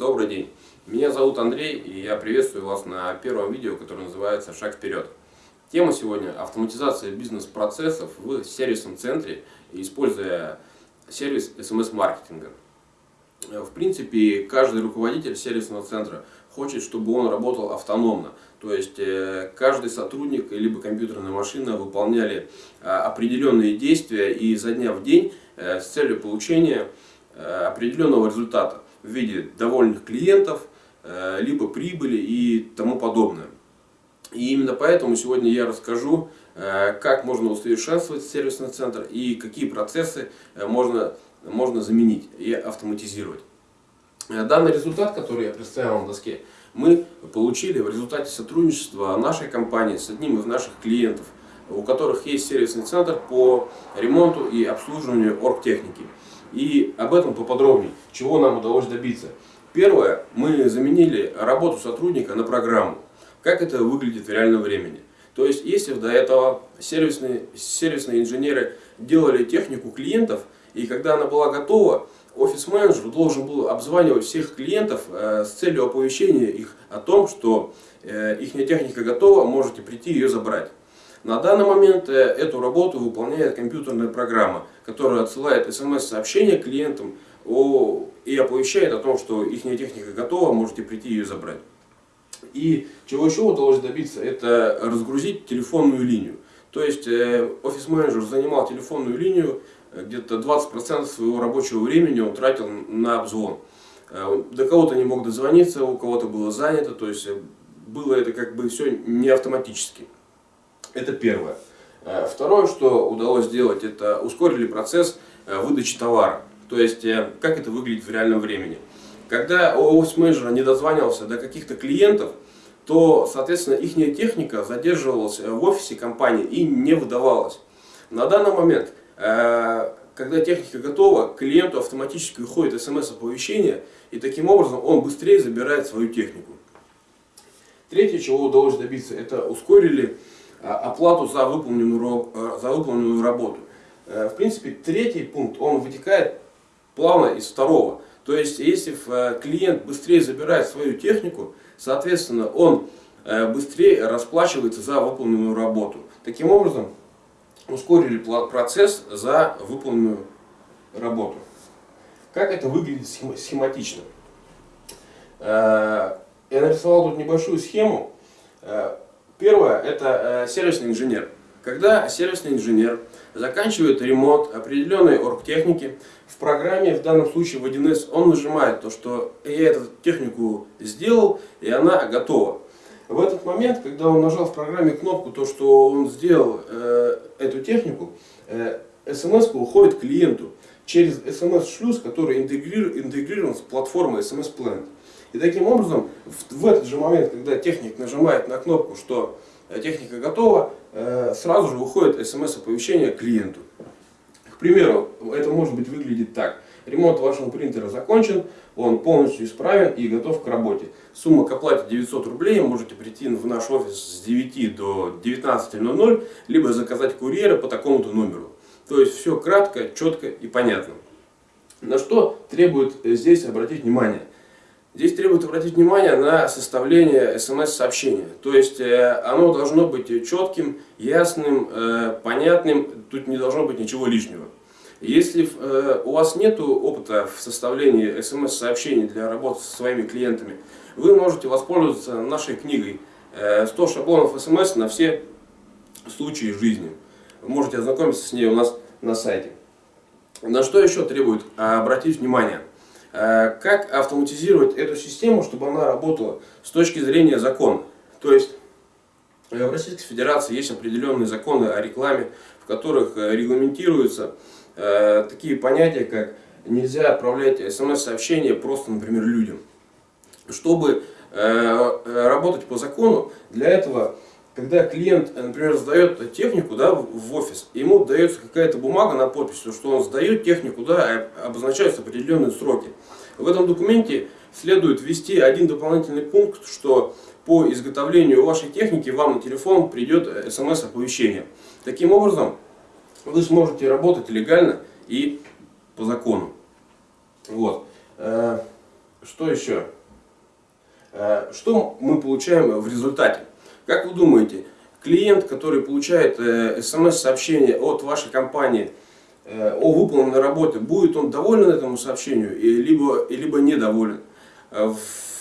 Добрый день. Меня зовут Андрей, и я приветствую вас на первом видео, которое называется «Шаг вперед». Тема сегодня – автоматизация бизнес-процессов в сервисном центре, используя сервис SMS-маркетинга. В принципе, каждый руководитель сервисного центра хочет, чтобы он работал автономно. То есть, э, каждый сотрудник либо компьютерная машина выполняли а, определенные действия и изо дня в день э, с целью получения э, определенного результата в виде довольных клиентов, либо прибыли и тому подобное. И именно поэтому сегодня я расскажу, как можно усовершенствовать сервисный центр и какие процессы можно, можно заменить и автоматизировать. Данный результат, который я представил на доске, мы получили в результате сотрудничества нашей компании с одним из наших клиентов, у которых есть сервисный центр по ремонту и обслуживанию оргтехники. И об этом поподробнее, чего нам удалось добиться. Первое, мы заменили работу сотрудника на программу. Как это выглядит в реальном времени. То есть, если до этого сервисные, сервисные инженеры делали технику клиентов, и когда она была готова, офис-менеджер должен был обзванивать всех клиентов э, с целью оповещения их о том, что э, их техника готова, можете прийти ее забрать. На данный момент э, эту работу выполняет компьютерная программа, которая отсылает смс-сообщение клиентам и оповещает о том, что их техника готова, можете прийти ее забрать. И чего еще удалось добиться, это разгрузить телефонную линию. То есть офис-менеджер занимал телефонную линию, где-то 20% своего рабочего времени он тратил на обзвон. Э, до кого-то не мог дозвониться, у кого-то было занято, то есть э, было это как бы все не автоматически. Это первое. Э, второе, что удалось сделать, это ускорили процесс выдачи товара. То есть, как это выглядит в реальном времени. Когда офис-менеджер не дозванивался до каких-то клиентов, то, соответственно, их техника задерживалась в офисе компании и не выдавалась. На данный момент Э, когда техника готова, клиенту автоматически уходит смс-оповещение, и таким образом он быстрее забирает свою технику. Третье, чего удалось добиться, это ускорили э, оплату за выполненную, э, за выполненную работу. В принципе, третий пункт, он вытекает плавно из второго. То есть, если клиент быстрее забирает свою технику, соответственно, он быстрее расплачивается за выполненную работу. Таким образом, ускорили процесс за выполненную работу. Как это выглядит схематично? Э, я нарисовал тут небольшую схему. Первое – это э, сервисный инженер. Когда сервисный инженер заканчивает ремонт определенной оргтехники, в программе, в данном случае в 1С, он нажимает то, что я эту технику сделал, и она готова. В этот момент, когда он нажал в программе кнопку, то, что он сделал э, эту технику, э, смс уходит клиенту через смс-шлюз, который интегрирован с платформой SMS Planet. И таким образом, в, в этот же момент, когда техник нажимает на кнопку, что э, техника готова, э, сразу же выходит смс-оповещение клиенту. К примеру, это может быть выглядит так. Ремонт вашего принтера закончен, он полностью исправен и готов к работе. Сумма к оплате 900 рублей, можете прийти в наш офис с 9 до 19.00, либо заказать курьера по такому-то номеру. То есть все кратко, четко и понятно. На что требует здесь обратить внимание? Здесь требует обратить внимание на составление смс-сообщения. То есть э, оно должно быть четким, ясным, э, понятным, тут не должно быть ничего лишнего. Если э, у вас нет опыта в составлении смс-сообщений для работы со своими клиентами, вы можете воспользоваться нашей книгой «100 шаблонов смс на все случаи жизни». Вы можете ознакомиться с ней у нас на сайте. На что еще требует обратить внимание? Э, как автоматизировать эту систему, чтобы она работала с точки зрения закона? То есть э, в Российской Федерации есть определенные законы о рекламе, в которых э, такие понятия, как нельзя отправлять смс-сообщения просто, например, людям. Чтобы работать по закону, для этого, когда клиент, например, сдает технику да, в офис, ему дается какая-то бумага на подпись, что он сдает технику, да, обозначаются определенные сроки. В этом документе следует ввести один дополнительный пункт, что по изготовлению вашей техники вам на телефон придет смс-оповещение. Таким образом, вы сможете работать легально и по закону. Вот. Э, что еще? Э, что мы получаем в результате? Как вы думаете, клиент, который получает смс-сообщение от вашей компании о выполненной работе, будет он доволен этому сообщению, либо, либо недоволен?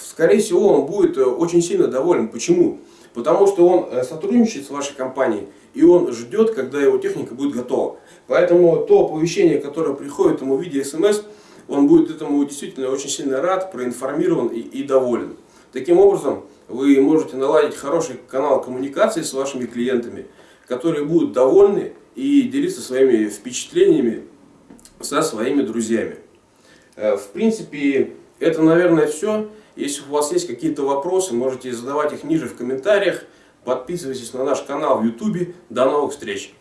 Скорее всего, он будет очень сильно доволен. Почему? Потому что он сотрудничает с вашей компанией, и он ждет, когда его техника будет готова. Поэтому то оповещение, которое приходит ему в виде смс, он будет этому действительно очень сильно рад, проинформирован и, и доволен. Таким образом, вы можете наладить хороший канал коммуникации с вашими клиентами, которые будут довольны и делиться своими впечатлениями со своими друзьями. Э, в принципе, это, наверное, все. Если у вас есть какие-то вопросы, можете задавать их ниже в комментариях. Подписывайтесь на наш канал в YouTube. До новых встреч!